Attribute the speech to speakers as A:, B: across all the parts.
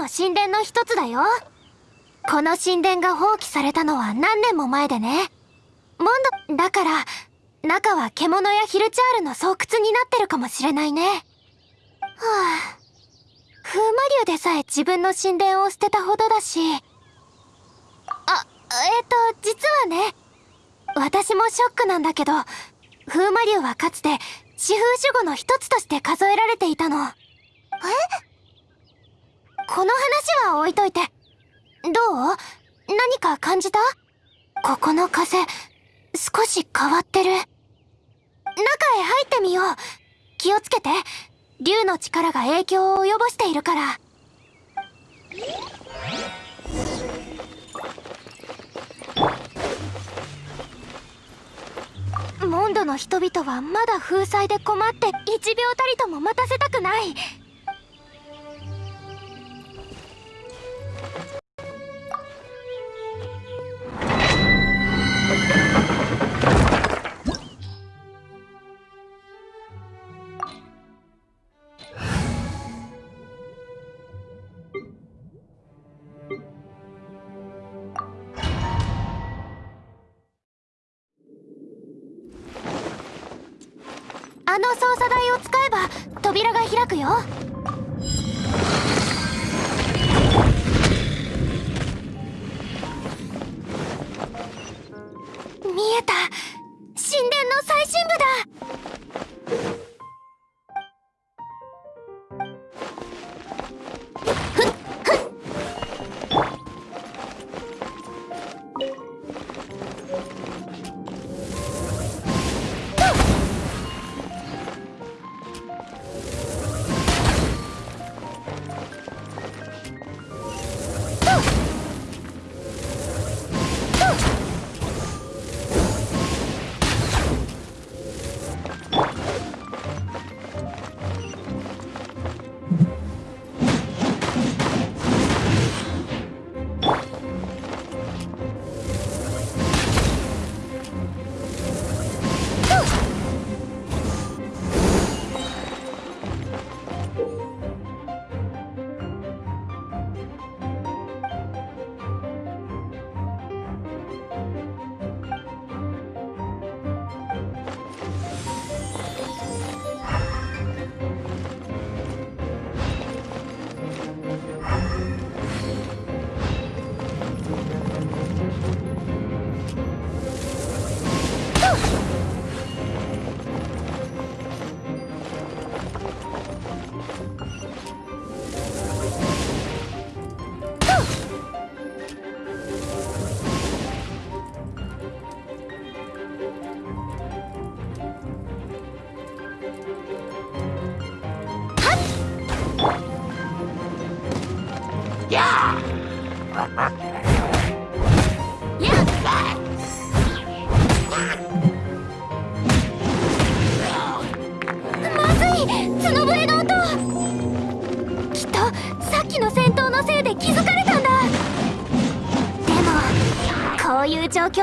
A: の神殿の一つだよ。この神殿が放棄されたのは何年も前でね。モンドだから中は獣やヒルチャールの巣窟になってるかもしれないね。はあ風魔竜でさえ自分の神殿を捨てたほどだし。あえっ、と実はね私もショックなんだけど風魔竜はかつて四風守護の一つとして数えられていたの。え？この話は置いといて。どう？何か感じた？ここの風少し変わってる。中へ入ってみよう。気をつけて。竜の力が影響を及ぼしているから。モンドの人々はまだ封鎖で困って1秒たりとも待たせたくない。くよ。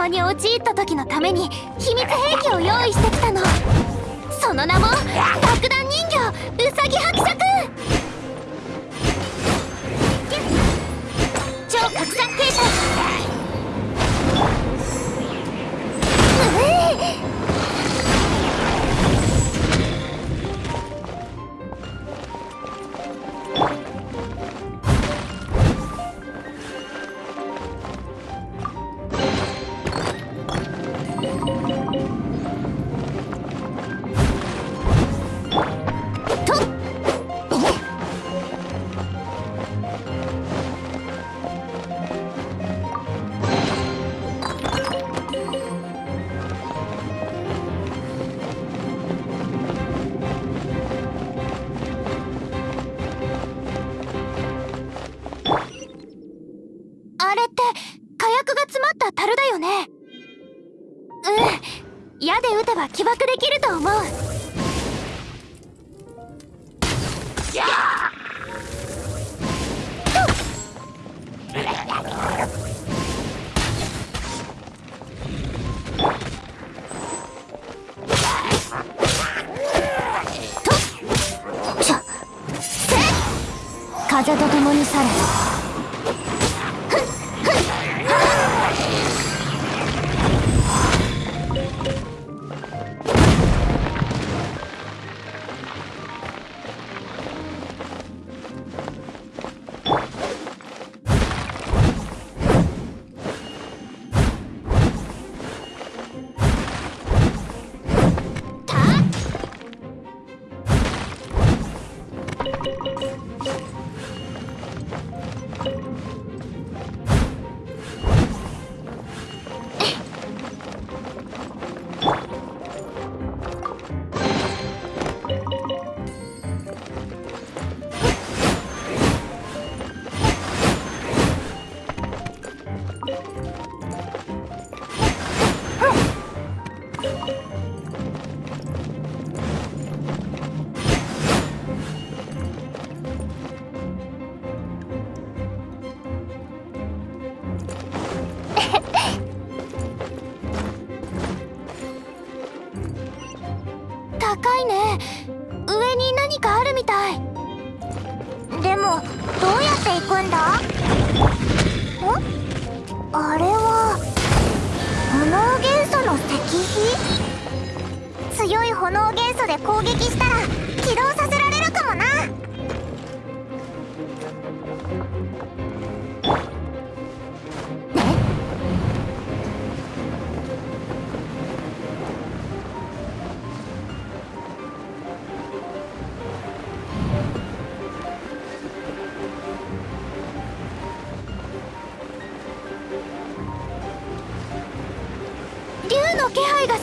A: に陥った時のために秘密兵器を用意してきたの。その名も爆弾人形ウサギ伯爵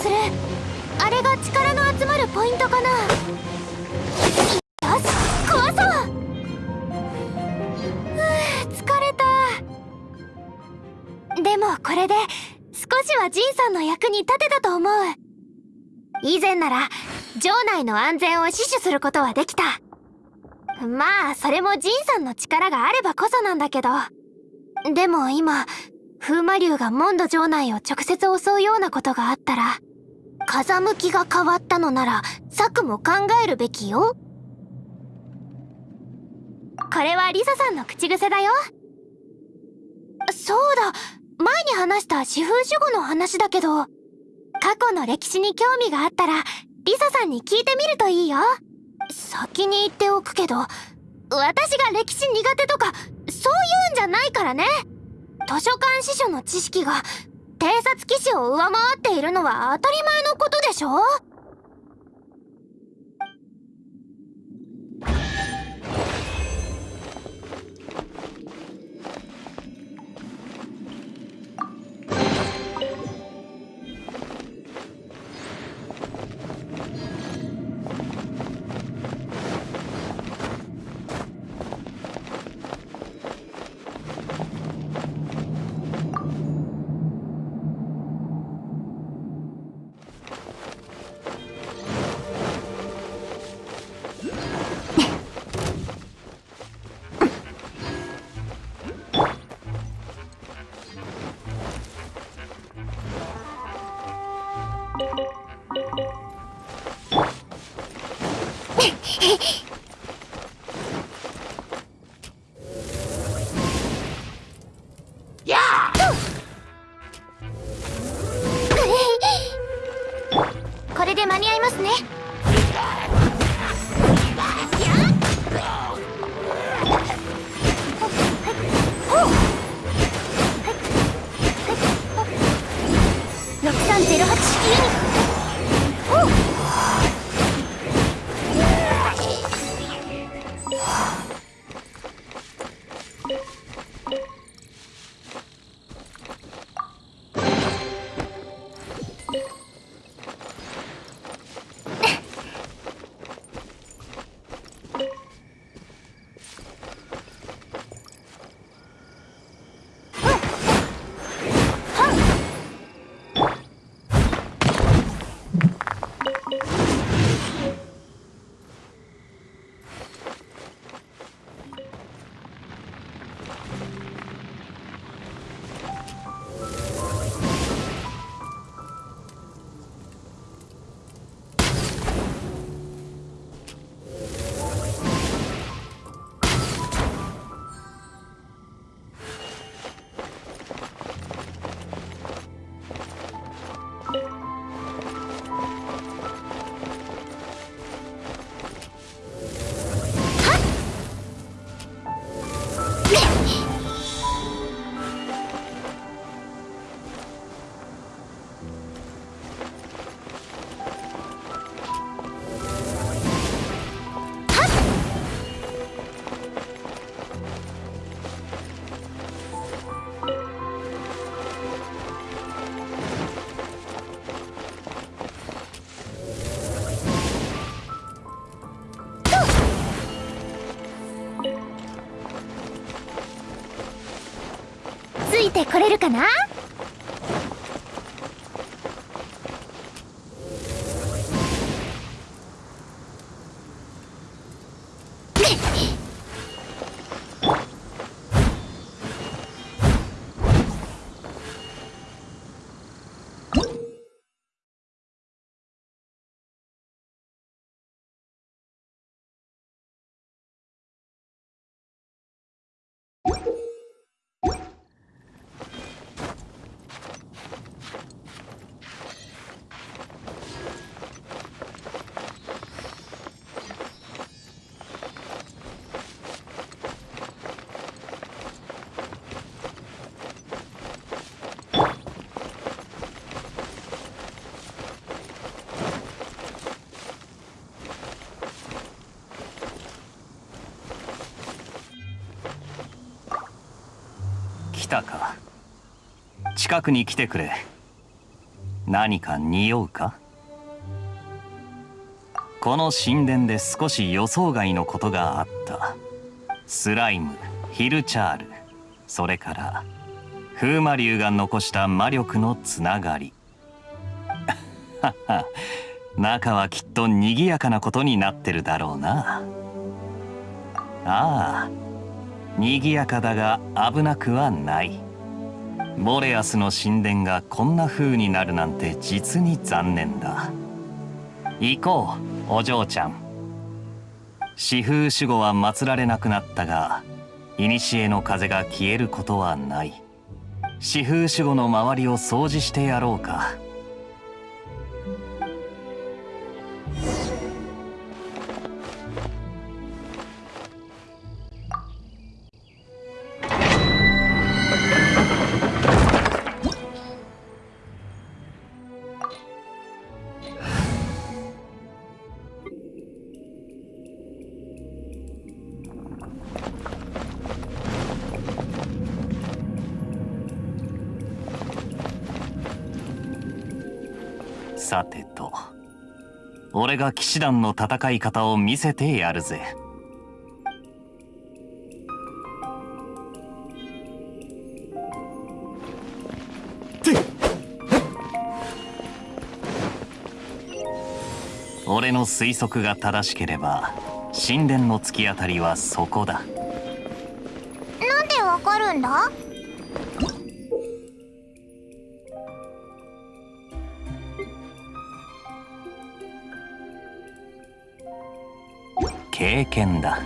A: する。あれが力の集まるポイントかな。よし壊そう。ふう疲れた。でもこれで少しはジンさんの役に立てたと思う。以前なら城内の安全を死守することはできた。まあそれもジンさんの力があればこそなんだけど。でも今風魔竜がモンド城内を直接襲うようなことがあったら。風向きが変わったのなら策も考えるべきよ。これはリサさんの口癖だよ。そうだ。前に話した四風守護の話だけど過去の歴史に興味があったらリサさんに聞いてみるといいよ。先に言っておくけど私が歴史苦手とかそういうんじゃないからね。図書館司書の知識が偵察騎士を上回っているのは当たり前のことでしょ？6308式ユニットてこれるかな？
B: 来たか。近くに来てくれ。何か匂うか？この神殿で少し予想外のことがあった。スライムヒルチャールそれから風魔竜が残した魔力のつながり。中はきっと賑やかなことになってるだろうな。ああ。賑やかだが危なくはない。ボレアスの神殿がこんな風になるなんて実に残念だ。行こうお嬢ちゃん。四風守護は祀られなくなったが古の風が消えることはない。四風守護の周りを掃除してやろうか。俺が騎士団の戦い方を見せてやるぜ。俺の推測が正しければ神殿の突き当たりはそこだ。
C: なんでわかるんだ？
B: 経験だ。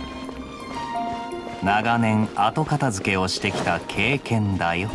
B: 長年後片付けをしてきた経験だよ。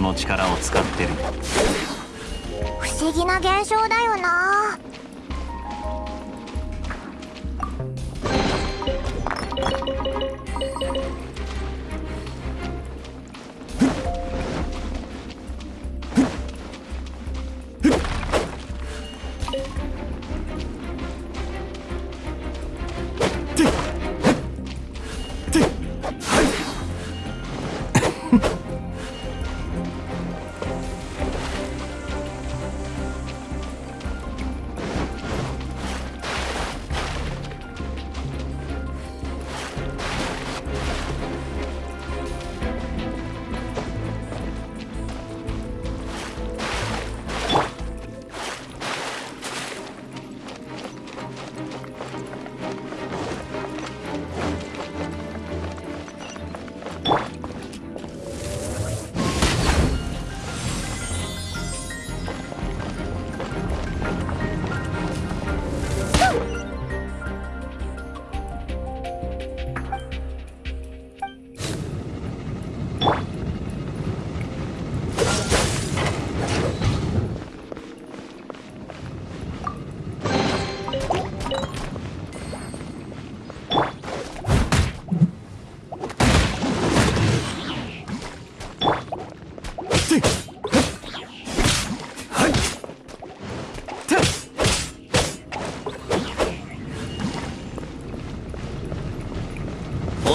B: その力を使ってる。
C: 不思議な現象だよな。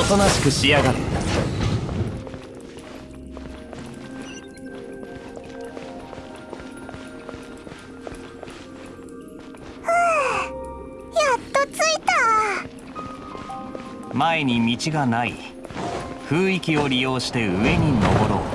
B: となしくしやがれ
C: やっと着いた。
B: 前に道がない。雰囲気を利用して上に登ろう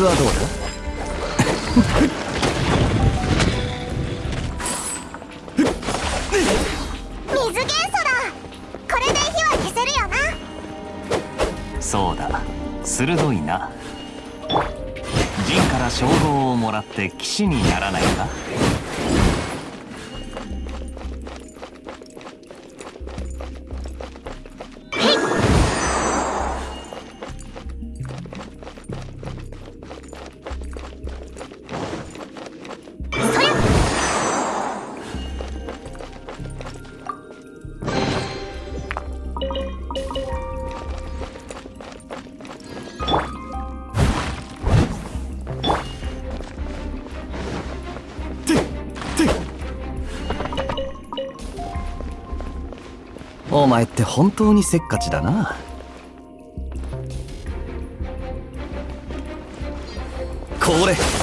B: つはどうだ？
C: 水元素だ。これで火は消せるよな。
B: そうだ。鋭いな。陣から称号をもらって騎士にな前って本当にせっかちだな。これ。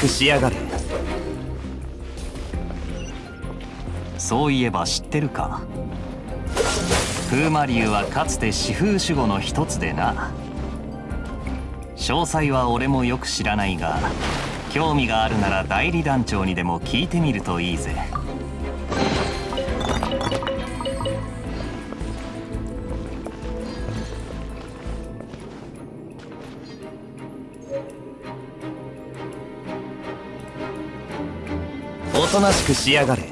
B: くしやがれ。そういえば知ってるか。風魔流はかつて四風守護の一つでな。詳細は俺もよく知らないが興味があるなら代理団長にでも聞いてみるといいぜ。なしくしやがれ。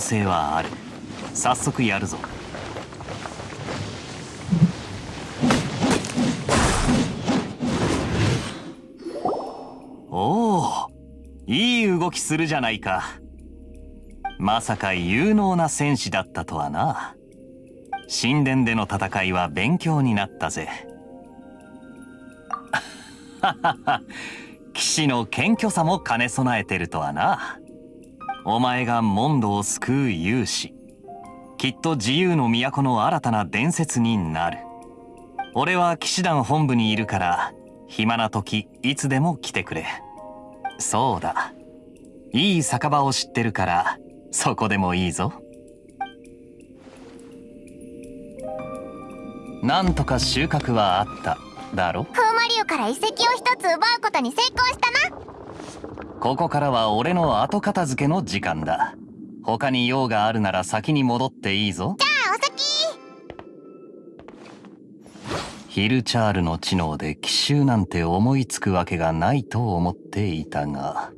B: 能性はある。早速やるぞ。おおいい動きするじゃないか。まさか有能な戦士だったとはな。神殿での戦いは勉強になったぜ。騎士の謙虚さも兼ね備えてるとはな。お前がモンドを救う勇士。きっと自由の都の新たな伝説になる。俺は騎士団本部にいるから暇な時いつでも来てくれ。そうだ。いい酒場を知ってるからそこでもいいぞ。なんとか収穫はあっただろ？
C: 風魔竜から遺跡を一つ奪うことに成功したな。
B: ここからは俺の後片付けの時間だ。他に用があるなら先に戻っていいぞ。
C: じゃあお先
B: ヒルチャールの知能で奇襲なんて思いつくわけがないと思っていたが。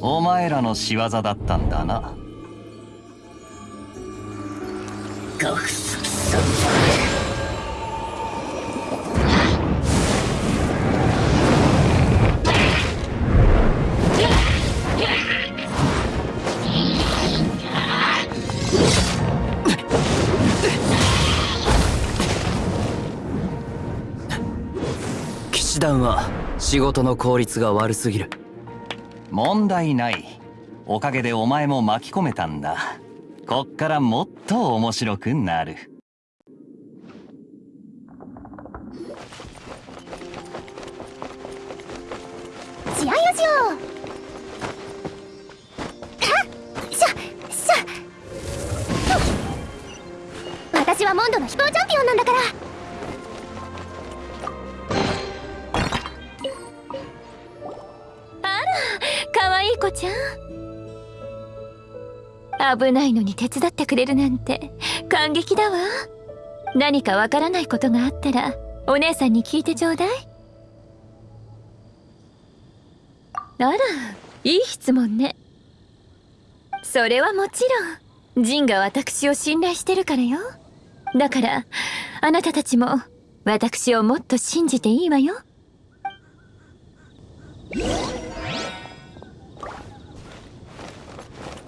B: お前らの仕業だったんだな。
D: 仕事の効率が悪すぎる。
B: 問題ない。おかげでお前も巻き込めたんだ。こっからもっと面白くなる。
C: しあよしよしゃしゃ。
A: 私はモンドの飛行チャンピオンなんだから
E: かわいい子ちゃん。危ないのに手伝ってくれるなんて感激だわ。何かわからないことがあったらお姉さんに聞いてちょうだい。あらいい質問ね。それはもちろん。ジンが私を信頼してるからよ。だからあなたたちも私をもっと信じていいわよ。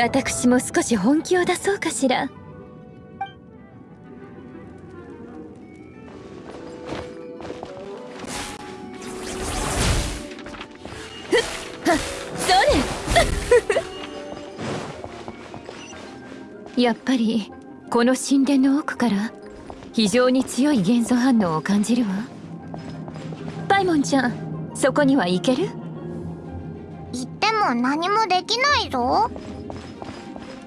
E: 私も少し本気を出そうかしら。やっぱりこの神殿の奥から非常に強い元素反応を感じるわ。パイモンちゃんそこには行ける？
C: 言っても何もできないぞ。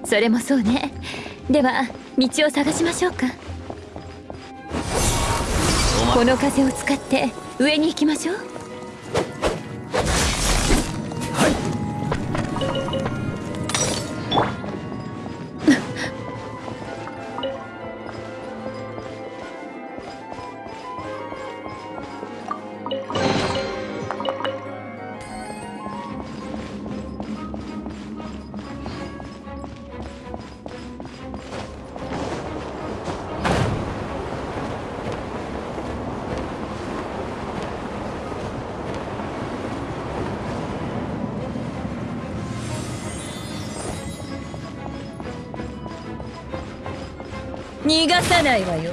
E: それもそうね。では道を探しましょうか。この風を使って上に行きましょうさないわよ。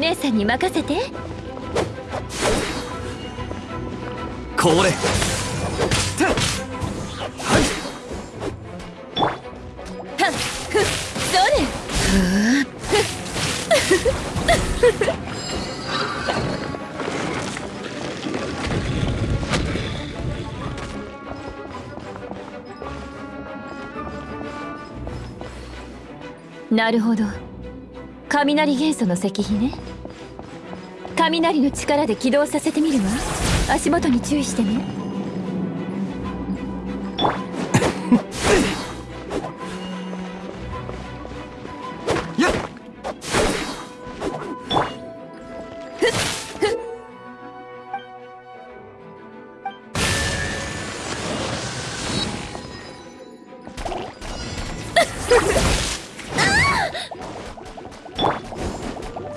E: 姉さんに任せて。
D: これ。
E: なるほど雷元素の石碑ね雷の力で起動させてみるわ。足元に注意してね。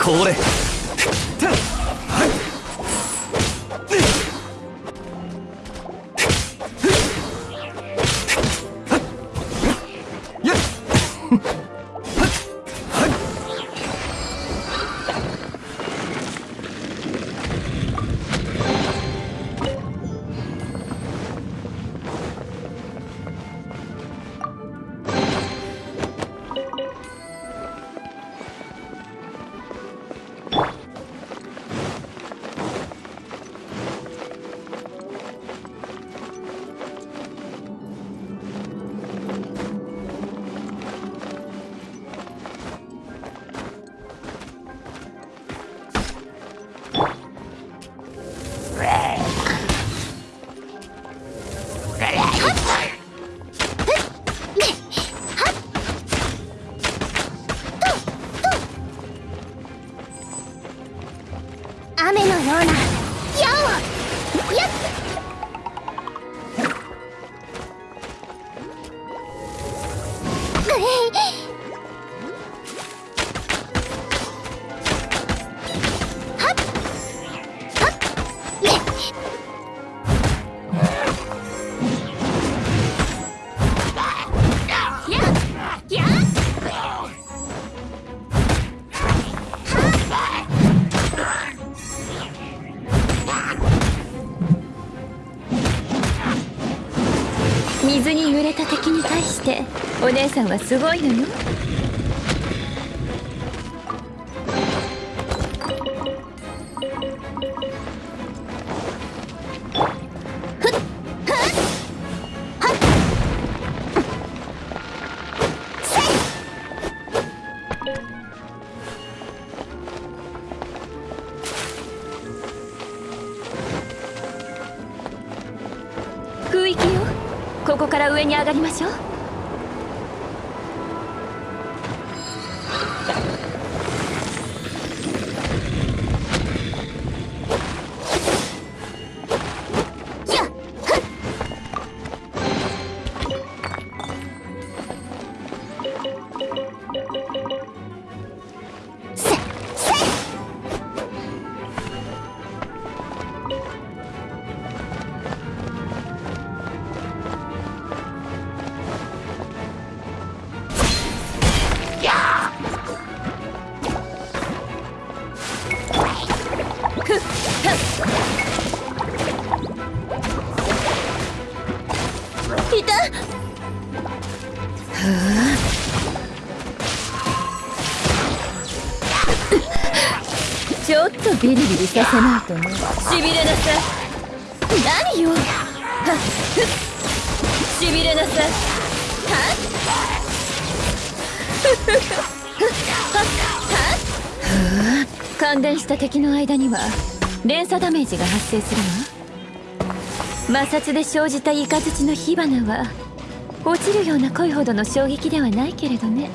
B: これ
E: Hooray! 姉さんはすごいのよ。ここから上に上がりましょう。ビリビリさせないとねしびれなさい何よは？っしびれなさいは？っふっふっふっは？っは？っふう感電した敵の間には？連鎖ダメージが発生するわ摩擦で生じたイカズチの火花は？落ちるような恋ほどの衝撃では？ないけれどね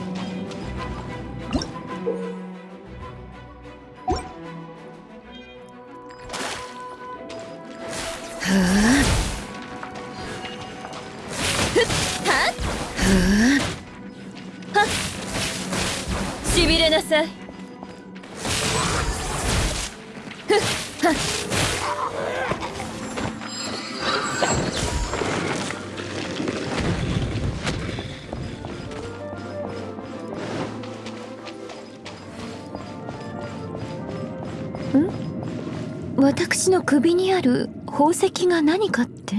E: 宝石が何かって？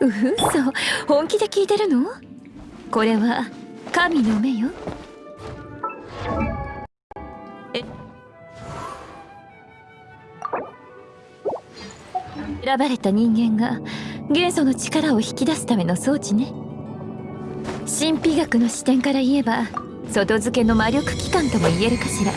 E: うそ本気で聞いてるの？これは神の目よ。え？選ばれた人間が元素の力を引き出すための装置ね。神秘学の視点から言えば外付けの魔力機関とも言えるかしら。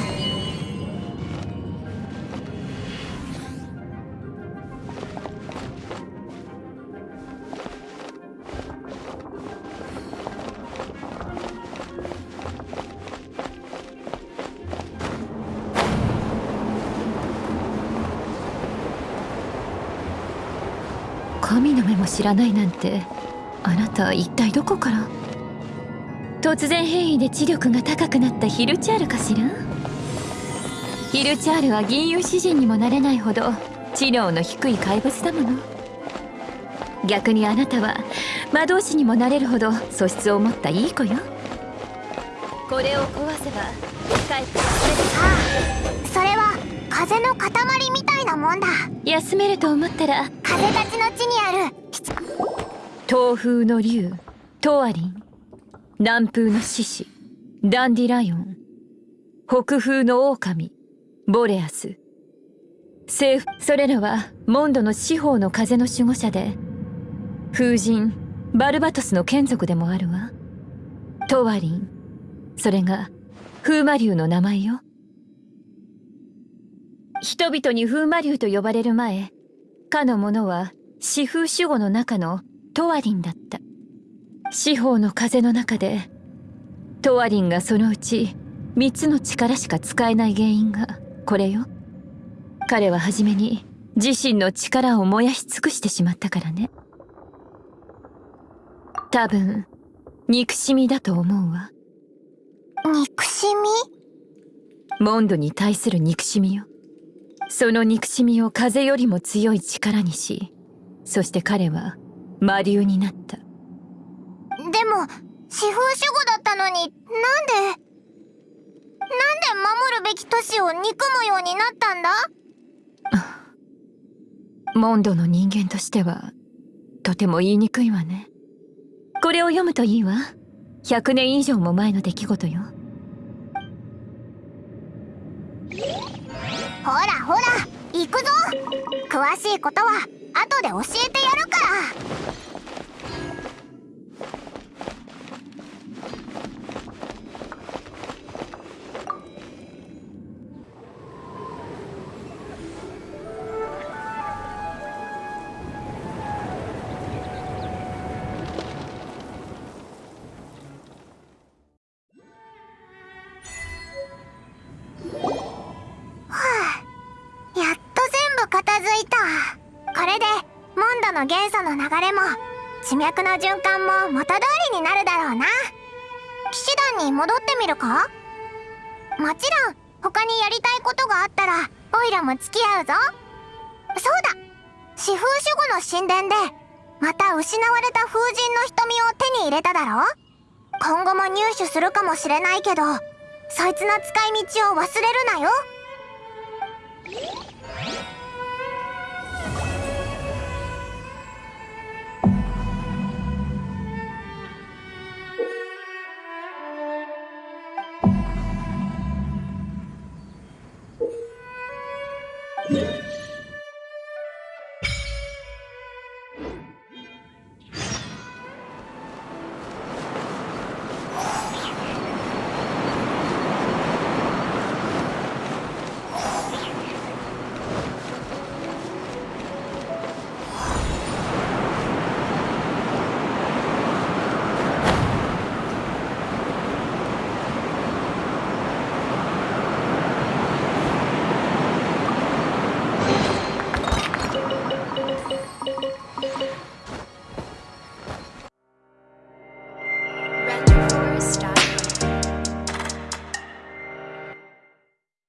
E: 知らないなんてあなた一体どこから？突然変異で知力が高くなったヒルチャールかしら？ヒルチャールは銀融詩人にもなれないほど知能の低い怪物だもの。逆にあなたは魔導士にもなれるほど素質を持ったいい子よ。これを壊せば帰って
C: ああそれは風の塊みたいなもんだ。
E: 休めると思ったら
C: 風たちの地にある
E: 東風の竜トアリン南風の獅子ダンディライオン北風の狼ボレアス。西それらはモンドの四方の風の守護者で風神バルバトスの眷属でもあるわ。トワリンそれが風魔竜の名前よ。人々に風魔竜と呼ばれる前かの者は四風守護の中のトワリンだった。四方の風の中でトワリンがそのうち3つの力しか使えない原因がこれよ。彼は初めに自身の力を燃やし尽くしてしまったからね。多分憎しみだと思うわ。
C: 憎しみ？
E: モンドに対する憎しみよ。その憎しみを風よりも強い力にしそして彼は魔竜になった。
C: でも四風守護だったのになんでなんで守るべき都市を憎むようになったんだ？
E: モンドの人間としてはとても言いにくいわね。これを読むといいわ。100年以上も前の出来事よ。
C: ほらほら行くぞ。詳しいことは後で教えてやるから。地脈の循環も元通りになるだろうな。騎士団に戻ってみるか？もちろん他にやりたいことがあったらオイラも付き合うぞ。そうだ。四風守護の神殿でまた失われた風神の瞳を手に入れただろ今後も入手するかもしれないけどそいつの使い道を忘れるなよ。